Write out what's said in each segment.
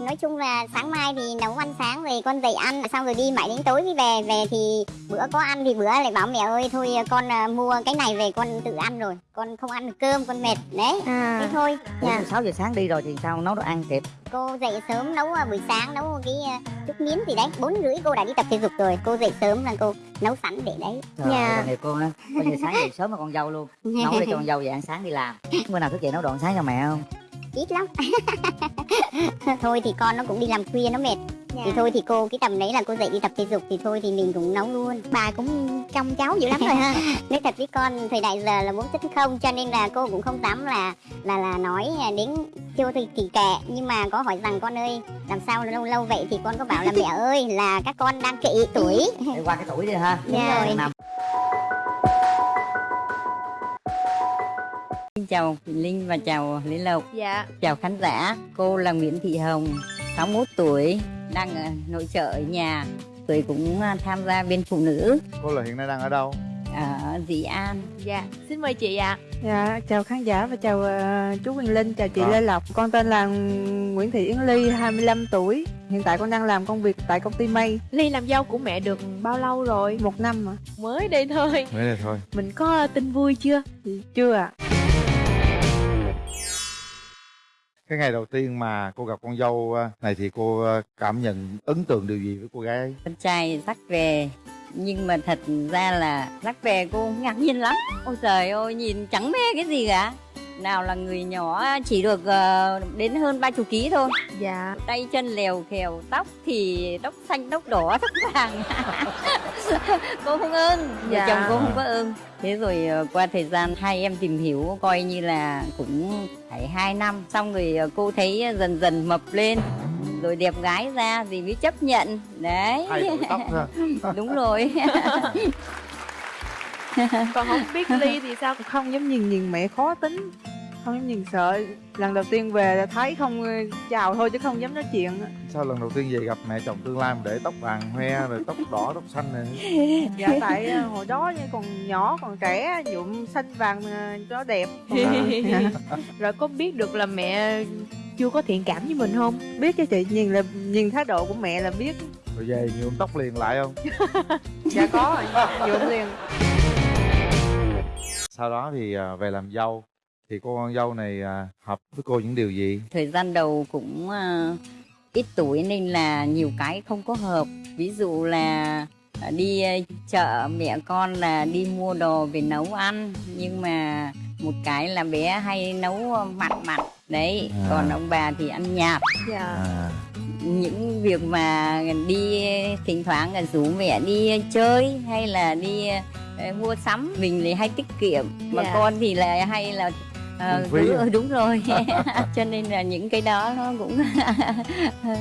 nói chung là sáng mai thì nấu ăn sáng rồi con dậy ăn xong rồi đi mãi đến tối mới về về thì bữa có ăn thì bữa lại bảo mẹ ơi thôi con à, mua cái này về con tự ăn rồi con không ăn được cơm con mệt. Đấy thế à thôi. Ủa, dạ. 6 giờ sáng đi rồi thì sao? Nấu đồ ăn kịp. Cô dậy sớm nấu à, buổi sáng nấu cái chút miến gì đấy bốn rưỡi cô đã đi tập thể dục rồi cô dậy sớm là cô nấu sẵn để đấy. Trời Dạ. ơi, tội nghiệp cô á. Coi như sáng dậy sớm mà con dâu luôn. Nấu để cho con dâu dậy ăn sáng đi làm. Bữa nào thức dậy nấu đồ ăn sáng cho mẹ không ít lắm. Thôi thì con nó cũng đi làm khuya nó mệt. Dạ. thì thôi thì cô cái tầm đấy là cô dậy đi tập thể dục thì thôi thì mình cũng nấu luôn. Bà cũng trông cháu dữ lắm rồi ha. Nói thật với con thời đại giờ là bốn chấm không cho nên là cô cũng không dám là là là nói đến chưa thì kỳ kệ. Nhưng mà có hỏi rằng con ơi làm sao lâu lâu vậy? Thì con có bảo là mẹ ơi là các con đang kỵ tuổi. Qua cái tuổi đi ha. Đúng rồi. Chào Quỳnh Linh và chào Lý Lộc. Dạ. Chào khán giả. Cô là Nguyễn Thị Hồng 61 tuổi Đang ở nội trợ ở nhà. Tuổi cũng à, tham gia bên phụ nữ. Cô là hiện nay đang ở đâu? Ở Dĩ An. Dạ. Xin mời chị ạ. Dạ, chào khán giả và chào ờ, chú Quyền Linh, chào chị À. Lê Lộc. Con tên là Nguyễn Thị Yến Ly, 25 tuổi. Hiện tại con đang làm công việc tại công ty May, ly làm dâu của mẹ được bao lâu rồi? Một năm mà. mới đây thôi. Mới đây thôi. Mình có tin vui chưa? Chưa ạ. Cái ngày đầu tiên mà cô gặp con dâu ờ, này thì cô ờ, cảm nhận ấn tượng điều gì với cô gái ấy? Con trai dắt về Nhưng mà thật ra là dắt về cô ngạc nhiên lắm Ôi trời ơi, nhìn chẳng mê cái gì cả nào là người nhỏ chỉ được ờ, đến hơn ba chục ký thôi. Dạ. Tay chân lèo khèo tóc thì tóc xanh tóc đỏ tóc vàng. Cô không vợ Dạ. chồng cô không có ưng. Thế rồi ờ, qua thời gian hai em tìm hiểu coi như là cũng phải hai năm. Xong rồi ờ, cô thấy dần dần mập lên rồi đẹp gái ra thì mới chấp nhận. Đấy. Hai tuổi tóc thôi đúng rồi còn không biết ly thì sao Không dám nhìn nhìn mẹ khó tính. Không dám nhìn sợ. Lần đầu tiên về là thấy không ờ, chào thôi chứ không dám nói chuyện. Sao lần đầu tiên về gặp mẹ chồng tương lai mà để tóc vàng hoe rồi tóc đỏ tóc xanh này Dạ tại ờ, hồi đó còn nhỏ còn trẻ nhuộm xanh vàng ờ, cho nó đẹp. rồi có biết được là mẹ chưa có thiện cảm với mình không biết chứ chị nhìn là nhìn thái độ của mẹ là biết. Rồi về nhuộm tóc liền lại không? Dạ có rồi, nhuộm liền. Sau đó thì à, về làm dâu. Thì cô con dâu này à, hợp với cô những điều gì? thời gian đầu cũng ờ, ít tuổi nên là nhiều cái không có hợp. Ví dụ là đi chợ mẹ con là đi mua đồ về nấu ăn. Nhưng mà một cái là bé hay nấu mặn mặn. Đấy À. còn ông bà thì ăn nhạt. Dạ. À, những việc mà đi thỉnh thoảng là rủ mẹ đi chơi hay là đi mua sắm. Mình thì hay tiết kiệm mà Dạ. con thì là hay là ờ, phí cứ- à? đúng rồi. Cho nên là những cái đó nó cũng hơi,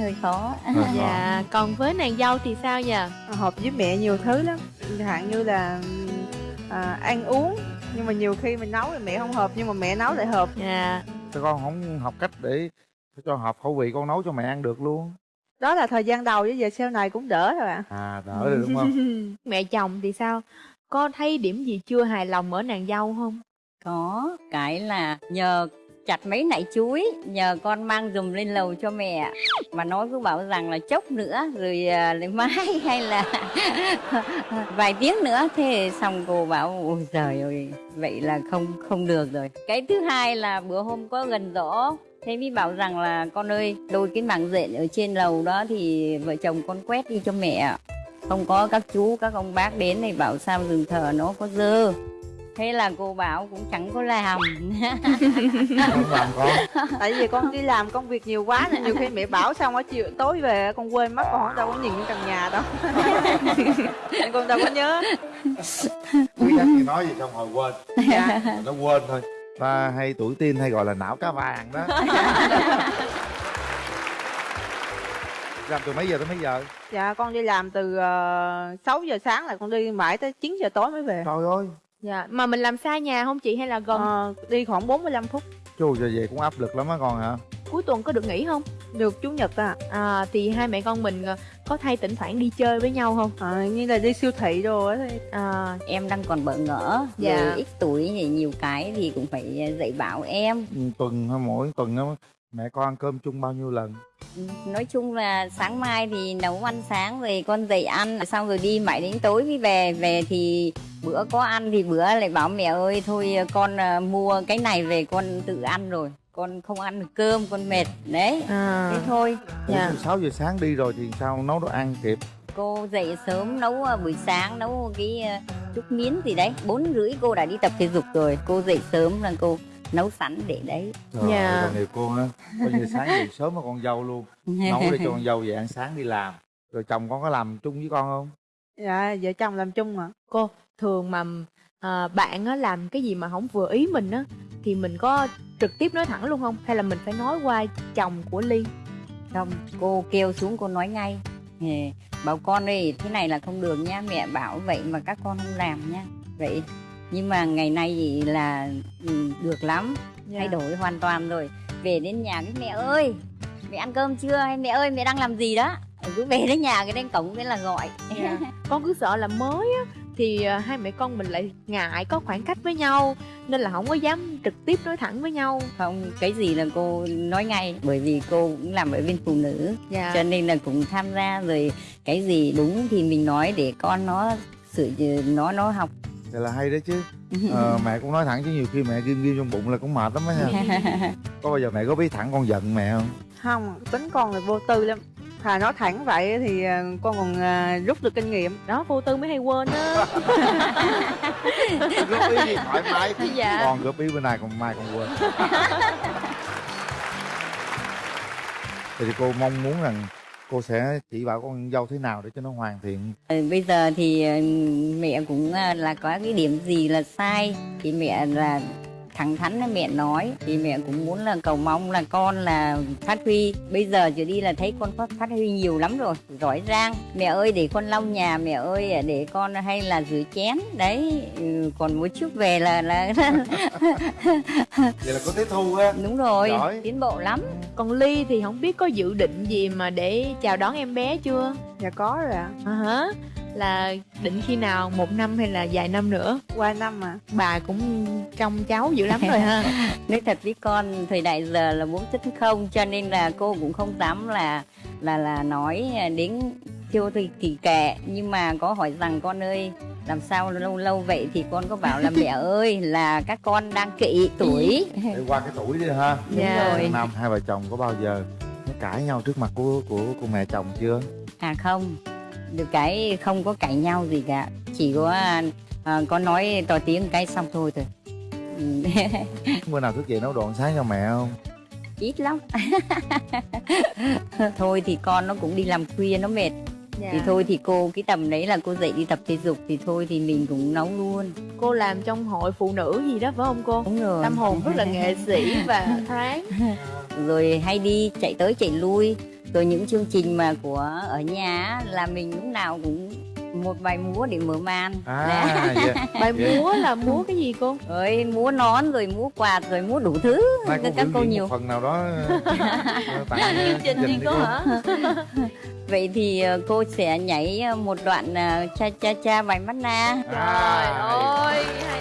hơi, khó. Dạ còn với nàng dâu thì sao nhỉ hợp với mẹ nhiều thứ lắm. Chẳng hạn như là à, ăn uống nhưng mà nhiều khi mình nấu thì mẹ không hợp nhưng mà mẹ nấu lại hợp. Dạ. Sao con không học cách để cho hợp khẩu vị con nấu cho mẹ ăn được luôn? Đó là thời gian đầu với giờ sau này cũng đỡ rồi ạ. À đỡ rồi đúng không? mẹ chồng thì sao? Có thấy điểm gì chưa hài lòng ở nàng dâu không? Có cái là nhờ chặt mấy nải chuối nhờ con mang dùm lên lầu cho mẹ. Mà nói cứ bảo rằng là chốc nữa rồi à, lại mai hay là vài tiếng nữa. Thế xong cô bảo ôi trời ơi vậy là không không được rồi. Cái thứ hai là bữa hôm có gần rõ thế mới bảo rằng là con ơi đôi cái mảng rện ở trên lầu đó thì vợ chồng con quét đi cho mẹ không có các chú các ông bác đến thì bảo sao rừng thờ nó có dơ. Thế là cô bảo cũng chẳng có làm. Không làm con. Tại vì con đi làm công việc nhiều quá nên nhiều khi mẹ bảo xong ở chiều tối về con quên mất con không đâu có nhìn cái căn nhà đâu. Nên con đâu có nhớ. Quý nhắc thì nói gì xong rồi quên. Dạ. Nó quên thôi Ta hay tuổi tin hay gọi là não cá vàng đó. Làm từ mấy giờ tới mấy giờ? dạ con đi làm từ uh, 6 giờ sáng là con đi mãi tới 9 giờ tối mới về. Trời ơi. Dạ mà mình làm xa nhà không chị hay là gần? Ờ, đi khoảng 45 phút. Chú giờ về cũng áp lực lắm á con hả? Cuối tuần có được nghỉ không? Được chủ nhật à, à thì hai mẹ con mình ờ, có thay thỉnh thoảng đi chơi với nhau không? À như là đi siêu thị đồ á thì à. Em đang còn bỡ ngỡ Dạ. rồi ít tuổi thì nhiều cái thì cũng phải dạy bảo em. Ừ, Tuần hay mỗi tuần á mẹ con ăn cơm chung bao nhiêu lần? Ừ, nói chung là sáng mai thì nấu ăn sáng rồi con dậy ăn xong rồi đi mãi đến tối mới về. Về thì bữa có ăn thì bữa lại bảo mẹ ơi thôi con à, mua cái này về con tự ăn rồi con không ăn được cơm con mệt đấy. À, thế thôi. Dạ. 6 giờ sáng đi rồi thì sao? Nấu đồ ăn kịp. Cô dậy sớm nấu à, buổi sáng nấu cái à, chút miến gì đấy. Bốn rưỡi cô đã đi tập thể dục rồi. Cô dậy sớm là cô nấu sẵn để đấy. Dạ. nhiều cô á. Coi như sáng dậy sớm mà con dâu luôn. Nấu để cho con dâu về ăn sáng đi làm. Rồi chồng con có làm chung với con không? dạ vợ chồng làm chung mà cô thường mà à, bạn á làm cái gì mà không vừa ý mình á thì mình có trực tiếp nói thẳng luôn không? Hay là mình phải nói qua chồng của ly? Không cô kêu xuống cô nói ngay. Thì bảo con ơi thế này là không được nha mẹ bảo vậy mà các con không làm nha. Vậy nhưng mà ngày nay thì là ừ, được lắm. Dạ. thay đổi hoàn toàn rồi. Về đến nhà cái mẹ ơi mẹ ăn cơm chưa? Hay mẹ ơi mẹ đang làm gì đó? Cứ về đến nhà cái đến cổng cái là gọi. Dạ. con cứ sợ là mới á thì à, hai mẹ con mình lại ngại có khoảng cách với nhau nên là không có dám trực tiếp nói thẳng với nhau. Không cái gì là cô nói ngay bởi vì cô cũng làm ở bên phụ nữ. Dạ. Cho nên là cũng tham gia rồi cái gì đúng thì mình nói để con nó sự nó nó học. Vậy là hay đấy chứ. Ờ, Mẹ cũng nói thẳng chứ nhiều khi mẹ ghim ghim trong bụng là cũng mệt lắm á nha. Có bao giờ mẹ có biết thẳng con giận mẹ không? không tính con là vô tư lắm thà nói thẳng vậy thì ờ, con còn ờ, rút được kinh nghiệm. Đó vô tư mới hay quên á. Góp ý gì thoải mái. Dạ. Con góp ý bữa nay còn mai còn quên. Vậy thì cô mong muốn rằng cô sẽ chỉ bảo con dâu thế nào để cho nó hoàn thiện. Ờ, bây giờ thì mẹ cũng là có cái điểm gì là sai thì mẹ là thẳng thắn với mẹ nói thì mẹ cũng muốn là cầu mong là con là phát huy. Bây giờ trở đi là thấy con phát, phát huy nhiều lắm rồi giỏi giang. Mẹ ơi để con lau nhà mẹ ơi để con hay là rửa chén. Đấy ừ, còn một chút về là là Vậy là có tiếp thu á. Đúng rồi Giỏi. tiến bộ lắm. Còn ly thì không biết có dự định gì mà để chào đón em bé chưa? Dạ có rồi ạ. À hả là định khi nào một năm hay là vài năm nữa? Qua năm mà. Bà cũng trông cháu dữ lắm rồi ha. Nói thật với con thời đại giờ là muốn tính không cho nên là cô cũng không dám là là là nói đến thiêu thì kỳ kệ. Nhưng mà có hỏi rằng con ơi làm sao lâu lâu vậy thì con có bảo là mẹ ơi là các con đang kỵ tuổi. Để qua cái tuổi đi ha. Đúng Dạ. rồi. Năm hai vợ chồng có bao giờ cãi nhau trước mặt của của của mẹ chồng chưa? à không được cái không có cãi nhau gì cả. Chỉ có à, có nói to tiếng cái xong thôi thôi. Ừ, Bữa nào thức dậy nấu đồ ăn sáng cho mẹ không? ít lắm. Thôi thì con nó cũng đi làm khuya nó mệt. Dạ. thì thôi thì cô cái tầm đấy là cô dậy đi tập thể dục thì thôi thì mình cũng nấu luôn. Cô làm trong hội phụ nữ gì đó phải không cô? Đúng rồi. Tâm hồn rất là nghệ sĩ và thoáng. Rồi hay đi chạy tới chạy lui rồi những chương trình mà của ở nhà á, là mình lúc nào cũng một bài múa để mở màn. À, dạ. bài Dạ. múa là múa cái gì cô? Rồi múa nón rồi múa quạt rồi múa đủ thứ. Mai cô các cô nhiều một phần nào đó ờ, tặng chương trình gì đi cô hả? Vậy thì ờ, cô sẽ nhảy ờ, một đoạn ờ, cha cha cha bài mắt na trời À, ơi hay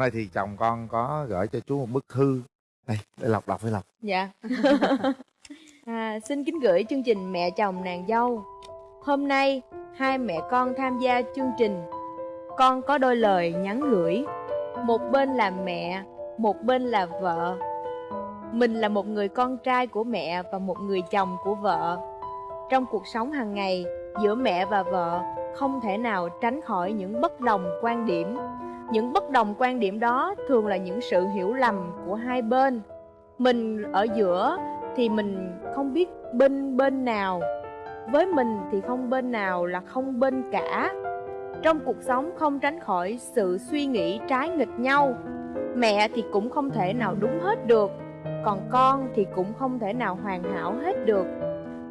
hôm nay thì chồng con có gửi cho chú một bức thư đây để lọc đọc với lọc Dạ. à, xin kính gửi chương trình Mẹ chồng nàng dâu. Hôm nay, hai mẹ con tham gia chương trình. Con có đôi lời nhắn gửi. Một bên là mẹ, một bên là vợ. Mình là một người con trai của mẹ và một người chồng của vợ. Trong cuộc sống hàng ngày, giữa mẹ và vợ không thể nào tránh khỏi những bất đồng quan điểm. Những bất đồng quan điểm đó thường là những sự hiểu lầm của hai bên. Mình ở giữa thì mình không biết bên bên nào. Với mình thì không bên nào là không bên cả. Trong cuộc sống không tránh khỏi sự suy nghĩ trái nghịch nhau. Mẹ thì cũng không thể nào đúng hết được. Còn con thì cũng không thể nào hoàn hảo hết được.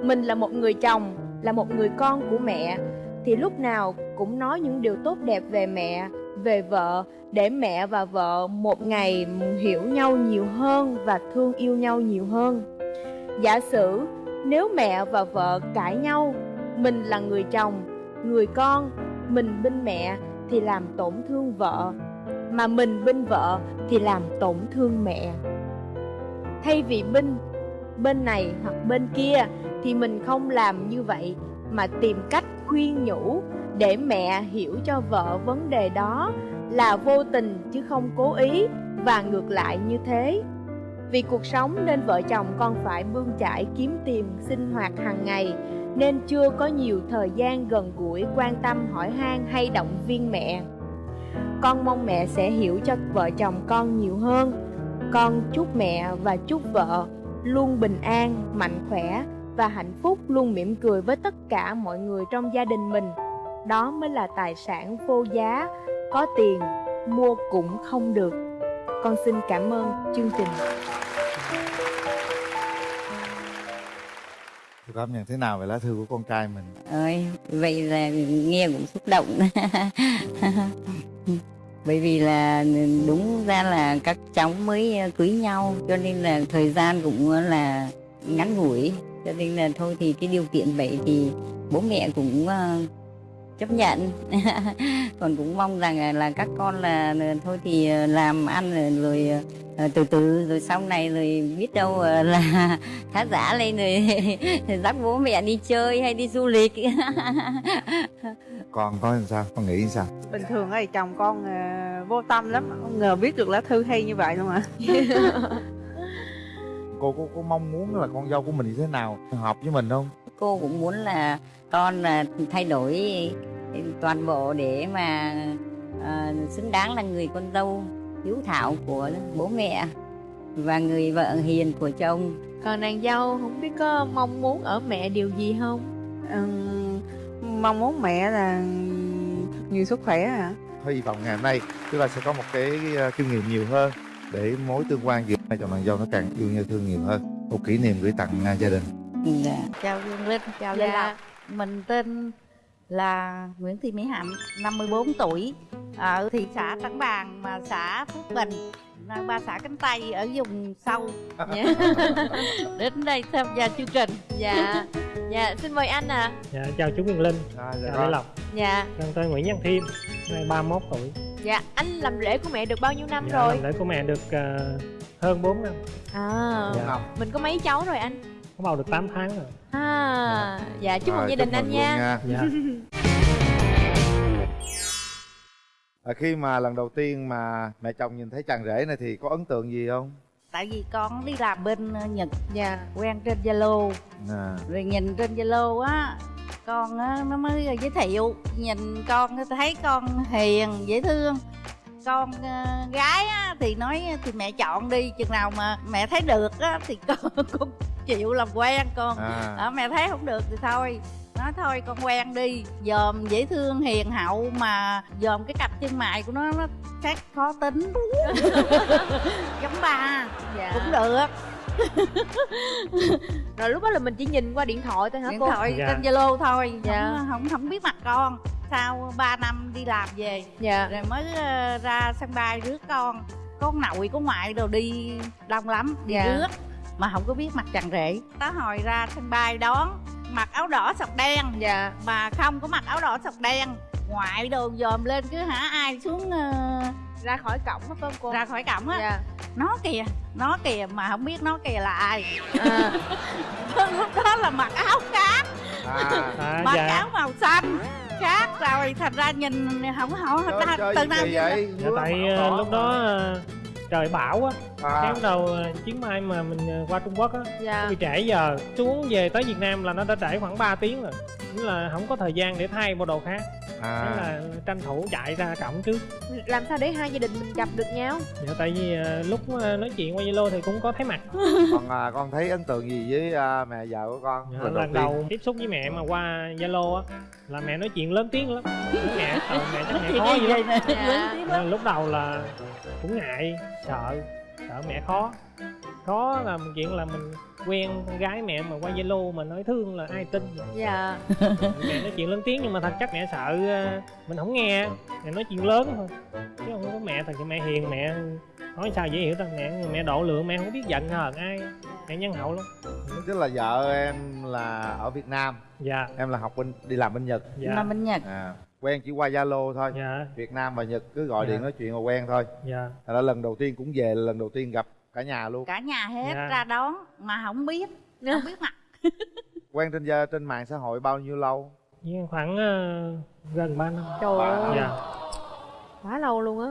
Mình là một người chồng, là một người con của mẹ, thì lúc nào cũng nói những điều tốt đẹp về mẹ về vợ, để mẹ và vợ một ngày hiểu nhau nhiều hơn và thương yêu nhau nhiều hơn. Giả sử nếu mẹ và vợ cãi nhau, mình là người chồng, người con, mình bên mẹ thì làm tổn thương vợ, mà mình bên vợ thì làm tổn thương mẹ. Thay vì bên bên này hoặc bên kia thì mình không làm như vậy, mà tìm cách khuyên nhủ để mẹ hiểu cho vợ vấn đề đó là vô tình chứ không cố ý và ngược lại như thế. Vì cuộc sống nên vợ chồng con phải bươn chải kiếm tìm sinh hoạt hàng ngày, nên chưa có nhiều thời gian gần gũi quan tâm hỏi han hay động viên mẹ. Con mong mẹ sẽ hiểu cho vợ chồng con nhiều hơn. Con chúc mẹ và chúc vợ luôn bình an, mạnh khỏe và hạnh phúc, luôn mỉm cười với tất cả mọi người trong gia đình mình đó mới là tài sản vô giá có tiền mua cũng không được. Con xin cảm ơn chương trình. Cô cảm nhận thế nào về lá thư của con trai mình? ơi vậy là nghe cũng xúc động. Bởi vì là đúng ra là các cháu mới cưới nhau cho nên là thời gian cũng là ngắn ngủi. Cho nên là thôi thì cái điều kiện vậy thì bố mẹ cũng ờ, chấp nhận còn cũng mong rằng là, các con là, thôi thì làm ăn rồi, rồi ờ, từ từ rồi sau này rồi biết đâu ờ, là khá giả lên rồi dắt bố mẹ đi chơi hay đi du lịch Con có làm sao? Con nghĩ sao? bình thường ấy chồng con ờ, vô tâm lắm không ngờ biết được lá thư hay như vậy luôn à Cô có, có mong muốn là con dâu của mình như thế nào? Hợp với mình không? cô cũng muốn là con là thay đổi toàn bộ để mà ờ, xứng đáng là người con dâu hiếu thảo của bố mẹ và người vợ hiền của chồng còn nàng dâu không biết có mong muốn ở mẹ điều gì không Ừm, mong muốn mẹ là nhiều sức khỏe à Hy vọng ngày hôm nay chúng ta sẽ có một cái kinh nghiệm nhiều hơn để mối tương quan giữa hai chồng nàng dâu nó càng yêu nhau thương nhiều hơn. Một kỷ niệm gửi tặng gia đình. dạ. Chào Dương Linh, chào Dạ. Lê Lộc Mình tên là Nguyễn Thị Mỹ Hạnh, 54 tuổi Ở thị xã Trảng Bàng mà xã Phước Bình. Ba xã cánh Tây ở vùng sâu. Dạ Đến đây tham gia chương trình. Dạ. Dạ xin mời anh ạ. Dạ, chào chú Quyền Linh, À, chào Lê Lộc, dạ. Con tên Nguyễn Văn Thiêm, nay 31 tuổi. dạ anh làm lễ của mẹ được bao nhiêu năm Dạ, rồi? làm lễ của mẹ được ờ, hơn 4 năm, à. Dạ. mình có mấy cháu rồi anh có bầu được 8 tháng rồi. à dạ. chúc mừng gia đình anh nha. luôn Dạ, À, khi mà lần đầu tiên mà mẹ chồng nhìn thấy chàng rể này thì có ấn tượng gì không? Tại vì con đi làm bên ờ, Nhật. Dạ. Quen trên Zalo. À, Rồi nhìn trên Zalo á Con á, nó mới giới thiệu. Nhìn con thấy con hiền, dễ thương con ờ, gái á, thì nói thì mẹ chọn đi chừng nào mà mẹ thấy được á, thì con cũng chịu làm quen con. À. Ờ, mẹ thấy không được thì thôi nói thôi con quen đi. Dòm dễ thương hiền hậu mà dòm cái cặp chân mày của nó nó khác khó tính. Giống ba. Dạ. Cũng được. Rồi lúc đó là mình chỉ nhìn qua điện thoại thôi hả điện cô? thoại Dạ. trên zalo thôi. Dạ. không, không không biết mặt con sau 3 năm đi làm về dạ. rồi mới ờ, ra sân bay rước con con nội có ngoại đồ đi đông lắm đi Dạ. rước mà không có biết mặt chàng rể. Tá hồi ra sân bay đón mặc áo đỏ sọc đen dạ. mà không có mặc áo đỏ sọc đen ngoại đồ dòm lên cứ hả ai xuống ờ, ra khỏi cổng phải không cô? ra khỏi cổng á. Dạ. Nó kìa nó kìa mà không biết nó kìa là ai. À, lúc đó là mặc áo khác à. à, mặc dạ, áo màu xanh khác rồi thành ra nhìn không không Chơi, ta, chơi từ kỳ vậy? dạ tại ờ, lúc đó ờ, trời bão á, à. bắt đầu ờ, chuyến bay mà mình qua Trung Quốc á, dạ bị trễ giờ, xuống về tới Việt Nam là nó đã trễ khoảng 3 tiếng rồi. Nghĩa là không có thời gian để thay bộ đồ khác. Thế à. là tranh thủ chạy ra cổng trước. Làm sao để hai gia đình mình gặp được nhau? Dạ tại vì à, lúc à, nói chuyện qua zalo thì cũng có thấy mặt. Còn à, con thấy ấn tượng gì với à, mẹ vợ của con? Dạ, lần lần đầu tiếp xúc với mẹ mà qua zalo á là mẹ nói chuyện lớn tiếng lắm. Mẹ ờ, mẹ chắc mẹ khó dữ lắm. Dạ. Lúc đầu là cũng ngại sợ sợ mẹ khó khó là một chuyện là mình quen con gái mẹ mà qua zalo mà nói thương là ai tin? Dạ. Mẹ nói chuyện lớn tiếng nhưng mà thật chắc mẹ sợ ờ, mình không nghe. Mẹ nói chuyện lớn thôi. Chứ không có mẹ thật sự mẹ hiền mẹ nói sao dễ hiểu ta mẹ mẹ độ lượng mẹ không biết giận hờn ai. Mẹ nhân hậu lắm. Tức là vợ em là ở việt nam. Dạ. Em là học bên đi làm bên nhật. Dạ. Mà bên nhật. À quen chỉ qua zalo thôi. Dạ. Việt nam và nhật cứ gọi Dạ. điện nói chuyện là quen thôi. Dạ. Thật ra lần đầu tiên cũng về là lần đầu tiên gặp cả nhà luôn. Cả nhà hết Dạ. ra đón mà không biết không biết mặt. Quen trên gia- trên mạng xã hội bao nhiêu lâu? Nhưng khoảng ờ, gần 3 năm. Trời ơi. Dạ. Quá lâu luôn á.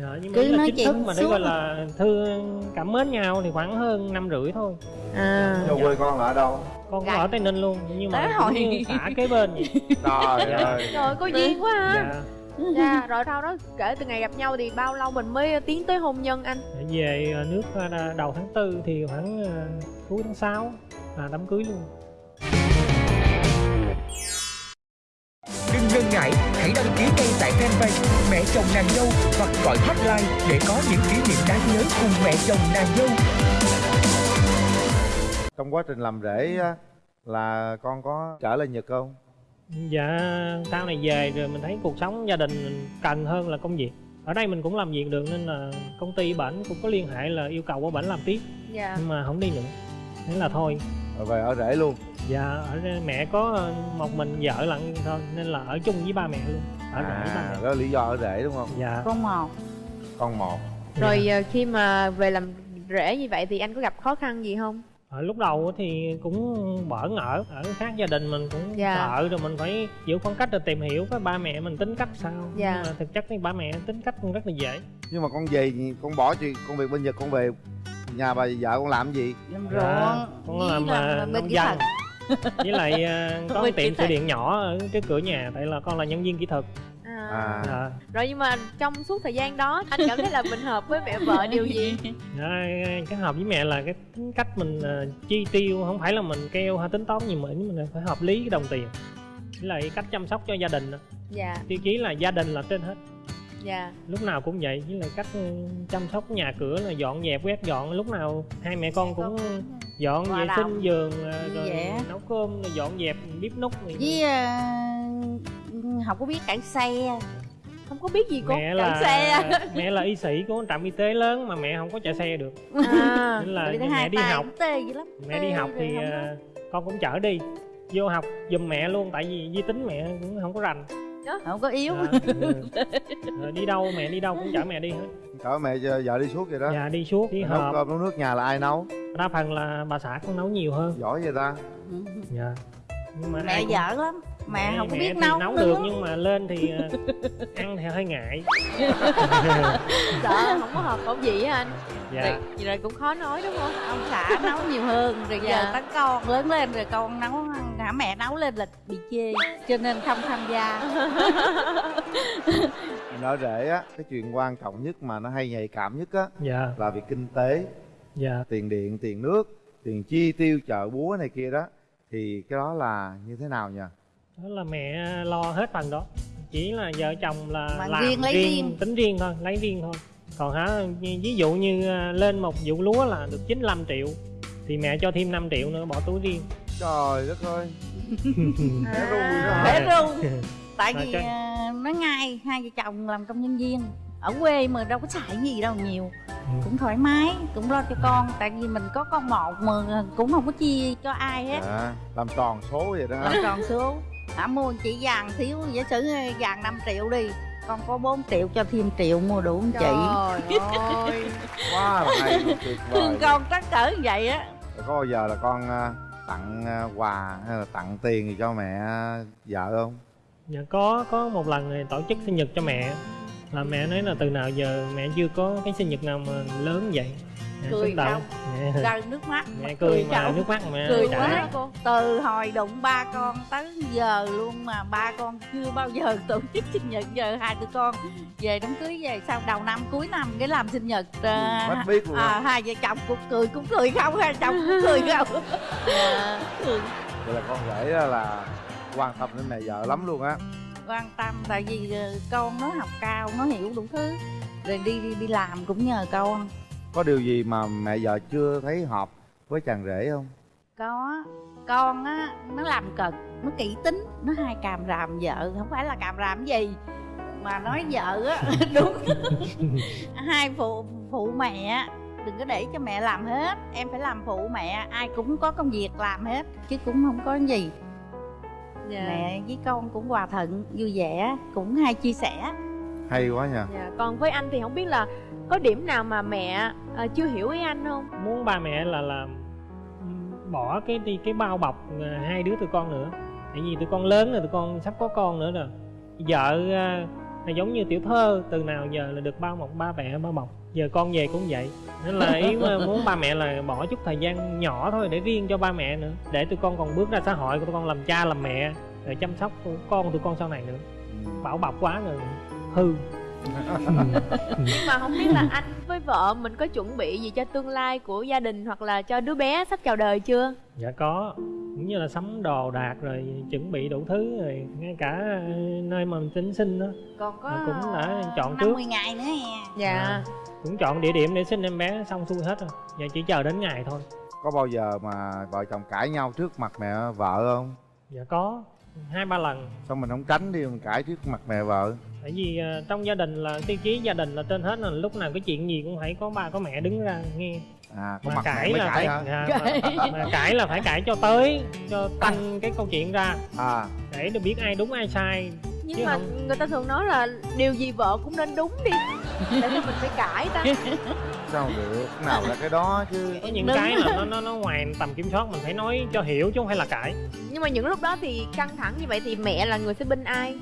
Dạ nhưng mà Cứ là nói chính thức chuyện mà để gọi là thương cảm mến nhau thì khoảng hơn năm rưỡi thôi. À. Nhà quê con là ở đâu? Con có ở tây ninh luôn nhưng mà Tới cũng hồi. như xã kế bên vậy. Trời Dạ. ơi. Trời có duyên quá ha. Dạ dạ rồi sau đó kể từ ngày gặp nhau thì bao lâu mình mới tiến tới hôn nhân anh? Để về ờ, nước ờ, đầu tháng tư thì khoảng ờ, cuối tháng 6 là đám cưới luôn. Đừng ngần ngại, hãy đăng ký ngay tại fanpage Mẹ chồng nàng dâu hoặc gọi hotline để có những kỷ niệm đáng nhớ cùng mẹ chồng nàng dâu. trong quá trình làm á, là con có trở lại nhật không dạ sau này về rồi mình thấy cuộc sống gia đình mình cần hơn là công việc. Ở đây mình cũng làm việc được nên là công ty bển cũng có liên hệ là yêu cầu qua bển làm tiếp. Dạ. Nhưng mà không đi nữa. Thế là thôi. Rồi về ở rể luôn. Dạ ở đây mẹ có một mình vợ lận thôi nên là ở chung với ba mẹ luôn. Ở rể với ba à mẹ. đó là lý do ở rể đúng không? Dạ. Con một. Con một. Rồi ờ, khi mà về làm rể như vậy thì anh có gặp khó khăn gì không ở lúc đầu thì cũng bỡ ngỡ ở khác gia đình mình cũng Dạ. sợ rồi mình phải giữ khoảng cách rồi tìm hiểu cái ba mẹ mình tính cách sao Dạ. nhưng mà thực chất thì ba mẹ tính cách cũng rất là dễ nhưng mà con về thì con bỏ chuyện công việc bên nhật con về nhà bà vợ con làm gì làm Dạ, ruộng con với làm, làm, à, làm bên nông kỹ dân. thuật với lại ờ, có Bên tiệm kỹ sửa thuật. điện nhỏ ở trước cửa nhà tại là con là nhân viên kỹ thuật à. à dạ. rồi nhưng mà trong suốt thời gian đó anh cảm thấy là mình hợp với mẹ vợ điều gì Dạ, cái hợp với mẹ là cái tính cách mình ờ, chi tiêu không phải là mình keo hay tính toán gì mà mình phải hợp lý cái đồng tiền với lại cách chăm sóc cho gia đình nữa. dạ tiêu chí là gia đình là trên hết dạ lúc nào cũng vậy với lại cách ừ, chăm sóc nhà cửa là dọn dẹp quét dọn lúc nào hai mẹ con cũng dọn vệ sinh giường ờ, rồi vẻ. nấu cơm rồi dọn dẹp bếp núc này. với ờ, không có biết cải xe. Không có biết gì con mẹ cản là xe. mẹ là y sĩ của trạm y tế lớn mà mẹ không có chạy xe được. À. Nên là mẹ hai đi học. cũng tê dữ lắm. Mẹ đi Tê học rồi thì ờ, con cũng chở đi. Vô học giùm mẹ luôn tại vì di tính mẹ cũng không có rành. Không có yếu. Dạ, ừ. Rồi đi đâu mẹ đi đâu cũng chở mẹ đi hết. Chở mẹ vợ đi suốt vậy đó. Dạ đi suốt đi nấu cơm nấu nước nhà là ai nấu? Đa phần là bà xã con nấu nhiều hơn. Giỏi vậy ta. Dạ nhưng mà mẹ cũng- dở lắm. Mẹ không có biết nấu nấu nữa. được nhưng mà lên thì ờ, ăn thì hơi ngại. Sợ không có hợp khẩu vị á anh. Dạ. Vậy, vậy là cũng khó nói đúng không? Ông xã nấu nhiều hơn rồi Dạ. giờ tới con lớn lên rồi con nấu hả mẹ nấu lên là bị chê cho nên không tham gia. Ở rể á cái chuyện quan trọng nhất mà nó hay nhạy cảm nhất á dạ. là việc kinh tế. Dạ. Tiền điện tiền nước tiền chi tiêu chợ búa này kia đó thì cái đó là như thế nào nhỉ? Đó là mẹ lo hết phần đó. Chỉ là vợ chồng là Mà làm riêng lấy riêng. tính riêng thôi lấy riêng thôi. Còn hả ví dụ như à, lên một vụ lúa là được 95 triệu thì mẹ cho thêm 5 triệu nữa bỏ túi riêng. Trời đất ơi. À. đó để ru tại vì nó ngay hai vợ chồng làm công nhân viên. Ở quê mà đâu có xài gì đâu nhiều. Cũng thoải mái cũng lo cho con. Tại vì mình có con một mà cũng không có chia cho ai hết. À, làm tròn số vậy đó. Hả còn số. Hả mua chỉ vàng thiếu giả sử vàng 5 triệu đi con có 4 triệu cho thêm triệu mua đủ không chị trời ơi. Quá là hay tuyệt vời. Thương con trắc cỡ như vậy á. Có bao giờ là con à, tặng à, quà hay là tặng tiền gì cho mẹ à, vợ không? Dạ có có một lần tổ chức sinh nhật cho mẹ là mẹ nói là từ nào giờ mẹ chưa có cái sinh nhật nào mà lớn vậy? Mẹ cười không? Mẹ- rơi nước mắt. Mẹ cười mà không? nước mắt mẹ cười chảy. quá. cô từ hồi đụng ba con tới giờ luôn mà ba con chưa bao giờ tổ chức sinh nhật. Giờ hai tụi con về đám cưới về sau đầu năm cuối năm cái làm sinh nhật à, Hết biết luôn. à, hai vợ chồng cũng cười cũng cười không? Hai chồng cũng cười không? Cười vậy là con rể là quan tâm đến mẹ vợ lắm luôn á quan tâm tại vì ờ, con nó học cao nó hiểu đủ thứ. Rồi đi đi đi làm cũng nhờ con. Có điều gì mà mẹ vợ chưa thấy hợp với chàng rể không? Có. Con á nó làm cực nó kỹ tính nó hay càm ràm vợ không phải là càm ràm gì mà nói vợ á đúng. Hai phụ phụ mẹ á, đừng có để cho mẹ làm hết em phải làm phụ mẹ ai cũng có công việc làm hết chứ cũng không có gì dạ. mẹ với con cũng hòa thuận vui vẻ cũng hay chia sẻ. Hay quá nha. Dạ. còn với anh thì không biết là có điểm nào mà mẹ à, chưa hiểu ý anh không? Muốn ba mẹ là là bỏ cái đi cái bao bọc à, hai đứa tụi con nữa. Tại vì tụi con lớn rồi tụi con sắp có con nữa rồi. Vợ à, là giống như tiểu thơ từ nào giờ là được bao bọc ba mẹ bao bọc giờ con về cũng vậy. Nên là ý mà muốn ba mẹ là bỏ chút thời gian nhỏ thôi để riêng cho ba mẹ nữa. Để tụi con còn bước ra xã hội tụi con làm cha làm mẹ rồi chăm sóc con tụi con sau này nữa. Bảo bọc quá rồi. Hư. Nhưng mà không biết là anh với vợ mình có chuẩn bị gì cho tương lai của gia đình hoặc là cho đứa bé sắp chào đời chưa? Dạ có. Cũng như là sắm đồ đạc rồi chuẩn bị đủ thứ rồi ngay cả ờ, nơi mà mình tính sinh đó. Còn có cũng đã chọn trước. 50 ngày nữa nè dạ cũng chọn địa điểm để sinh em bé xong xuôi hết rồi. Giờ chỉ chờ đến ngày thôi. Có bao giờ mà vợ chồng cãi nhau trước mặt mẹ vợ không? Dạ có hai ba lần. Xong mình không tránh đi mình cãi trước mặt mẹ vợ? Tại vì ờ, trong gia đình là tiêu chí gia đình là trên hết là lúc nào cái chuyện gì cũng phải có ba có mẹ đứng ra nghe. À có mà mặt mẹ cãi mới là cãi phải hả? dạ, mà, mà cãi là phải cãi cho tới cho tăng cái câu chuyện ra. À. Để được biết ai đúng ai sai. Nhưng Chứ mà không- người ta thường nói là điều gì vợ cũng nên đúng đi sao mình phải cãi ta. Sao được? Nào là cái đó chứ. Có những Đúng. cái là nó nó nó ngoài tầm kiểm soát mình phải nói cho hiểu chứ không phải là cãi. Nhưng mà những lúc đó thì căng thẳng như vậy thì mẹ là người sẽ binh ai?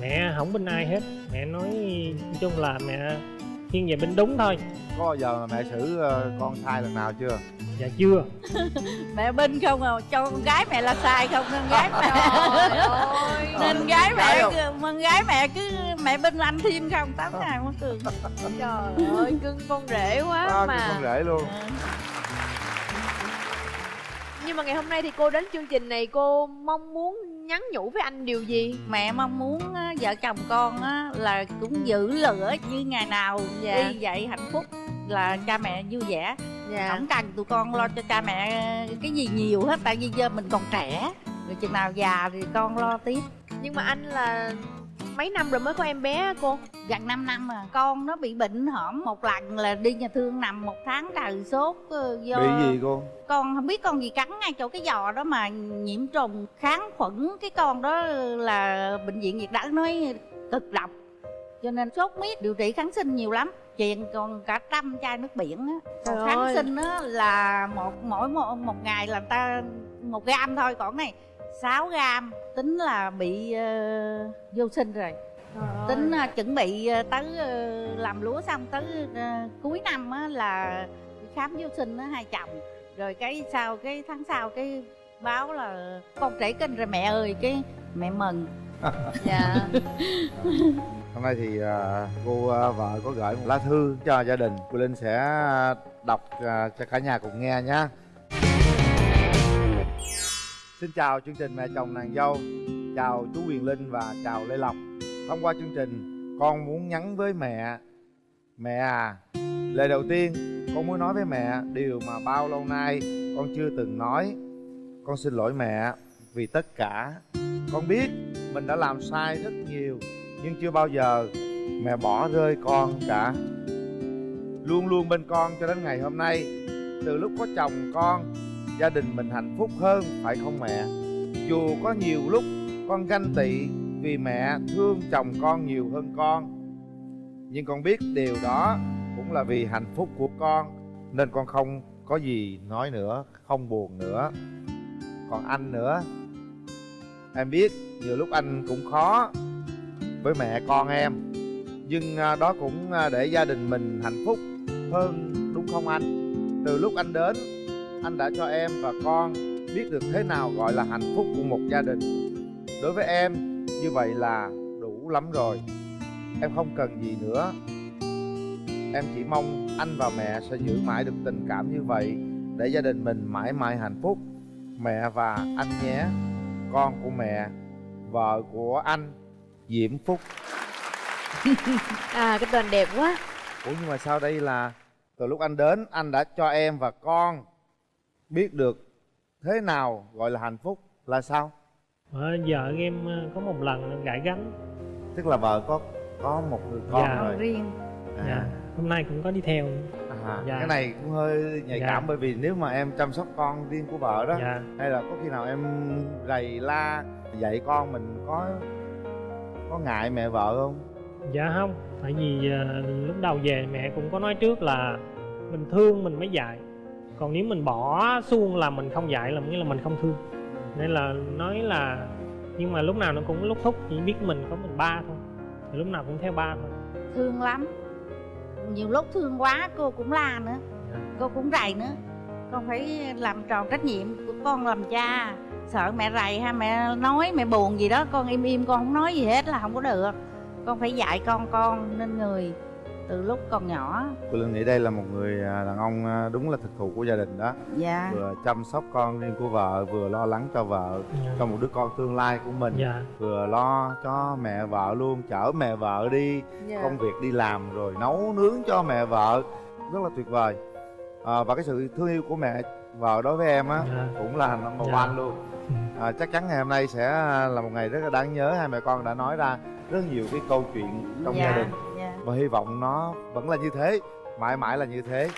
Mẹ không bên ai hết. Mẹ nói nói chung là mẹ thiên về bên đúng thôi. Có bao giờ mà mẹ xử ờ, con sai lần nào chưa? Dạ chưa. Mẹ binh không à cho con gái mẹ là sai không? Nên gái mẹ ơi. Nên gái mẹ con gái mẹ cứ mẹ binh anh thêm không? Tám ngày mất cường trời. Ơi cưng con rể quá à, mà. con rể luôn. Nhưng mà ngày hôm nay thì cô đến chương trình này cô mong muốn nhắn nhủ với anh điều gì? Mẹ mong muốn á, vợ chồng con á, là cũng giữ lửa như ngày nào Dạ. đi vậy hạnh phúc là cha mẹ vui vẻ. Dạ. Không cần tụi con lo cho cha mẹ cái gì nhiều hết tại vì giờ mình còn trẻ. Rồi chừng nào già thì con lo tiếp. Nhưng mà anh là mấy năm rồi mới có em bé cô? Gần 5 năm à con nó bị bệnh hổm một lần là đi nhà thương nằm một tháng trời sốt ờ, do bị gì cô? Con không biết con gì cắn ngay chỗ cái giò đó mà nhiễm trùng kháng khuẩn. Cái con đó là bệnh viện nhiệt đới nói cực độc cho nên sốt miết điều trị kháng sinh nhiều lắm. Chuyện còn cả trăm chai nước biển á. Còn Trời kháng ơi. sinh á là một mỗi một, một ngày là người ta một gam thôi. Còn này 6 gam tính là bị ờ, vô sinh rồi. Tính ờ, chuẩn bị ờ, tới ờ, làm lúa xong tới ờ, cuối năm á là khám vô sinh á hai chồng. Rồi cái sau cái tháng sau cái báo là con trễ kinh rồi mẹ ơi cái mẹ mừng. Dạ. Hôm nay thì à, cô à, vợ có gửi một lá thư cho gia đình. Cô linh sẽ đọc à, cho cả nhà cùng nghe nhé xin chào chương trình mẹ chồng nàng dâu. Chào chú quyền linh và chào lê lộc. Thông qua chương trình, con muốn nhắn với mẹ. Mẹ à lời đầu tiên, con muốn nói với mẹ điều mà bao lâu nay con chưa từng nói. Con xin lỗi mẹ vì tất cả. Con biết mình đã làm sai rất nhiều, nhưng chưa bao giờ mẹ bỏ rơi con cả. Luôn luôn bên con cho đến ngày hôm nay. Từ lúc có chồng con gia đình mình hạnh phúc hơn, phải không mẹ? Dù có nhiều lúc con ganh tị vì mẹ thương chồng con nhiều hơn con, nhưng con biết điều đó cũng là vì hạnh phúc của con, nên con không có gì nói nữa, không buồn nữa. Còn anh nữa. Em biết nhiều lúc anh cũng khó với mẹ con em, nhưng à, đó cũng à, để gia đình mình hạnh phúc hơn, đúng không anh? Từ lúc anh đến anh đã cho em và con biết được thế nào gọi là hạnh phúc của một gia đình. Đối với em như vậy là đủ lắm rồi. Em không cần gì nữa. Em chỉ mong anh và mẹ sẽ giữ mãi được tình cảm như vậy để gia đình mình mãi mãi hạnh phúc. Mẹ và anh nhé. Con của mẹ vợ của anh diễm phúc. À cái tên đẹp quá. Ủa nhưng mà sao đây là từ lúc anh đến anh đã cho em và con biết được thế nào gọi là hạnh phúc là sao? Ờ, vợ em ờ, có một lần gãi gánh. Tức là vợ có có một người con Dạ. rồi. Riêng. Dạ. hôm nay cũng có đi theo. À, Dạ. cái này cũng hơi nhạy Dạ. cảm bởi vì nếu mà em chăm sóc con riêng của vợ đó dạ. hay là có khi nào em rầy la dạy con mình có có ngại mẹ vợ không? Dạ không. Tại vì ờ, lúc đầu về mẹ cũng có nói trước là mình thương mình mới dạy còn nếu mình bỏ xuông là mình không dạy là nghĩa là mình không thương. Nên là nói là nhưng mà lúc nào nó cũng lúc thúc chỉ biết mình có mình ba thôi. Thì lúc nào cũng theo ba thôi. Thương lắm. Nhiều lúc thương quá cô cũng la nữa. Dạ. cô cũng rầy nữa. Con phải làm tròn trách nhiệm của con làm cha. Sợ mẹ rầy hay mẹ nói mẹ buồn gì đó con im im con không nói gì hết là không có được. Con phải dạy con con nên người từ lúc còn nhỏ tôi nghĩ đây là một người à, đàn ông à, đúng là thực thụ của gia đình đó. Dạ. Vừa chăm sóc con riêng của vợ vừa lo lắng cho vợ dạ. cho một đứa con tương lai của mình. Dạ. Vừa lo cho mẹ vợ luôn chở mẹ vợ đi Dạ. công việc đi làm rồi nấu nướng cho mẹ vợ. Rất là tuyệt vời. À, và cái sự thương yêu của mẹ vợ đối với em á Dạ. cũng là number Dạ. one luôn. À, chắc chắn ngày hôm nay sẽ là một ngày rất là đáng nhớ hai mẹ con đã nói ra rất nhiều cái câu chuyện trong dạ. gia đình và hy vọng nó vẫn là như thế mãi mãi là như thế.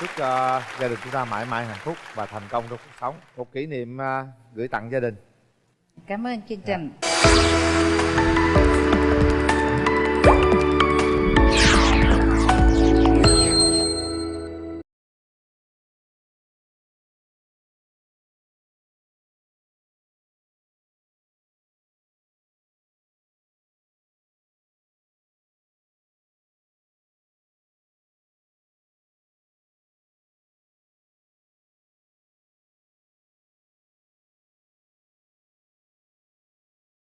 Chúc cho gia đình chúng ta mãi mãi hạnh phúc và thành công trong cuộc sống. Một kỷ niệm à, gửi tặng gia đình. Cảm ơn chương trình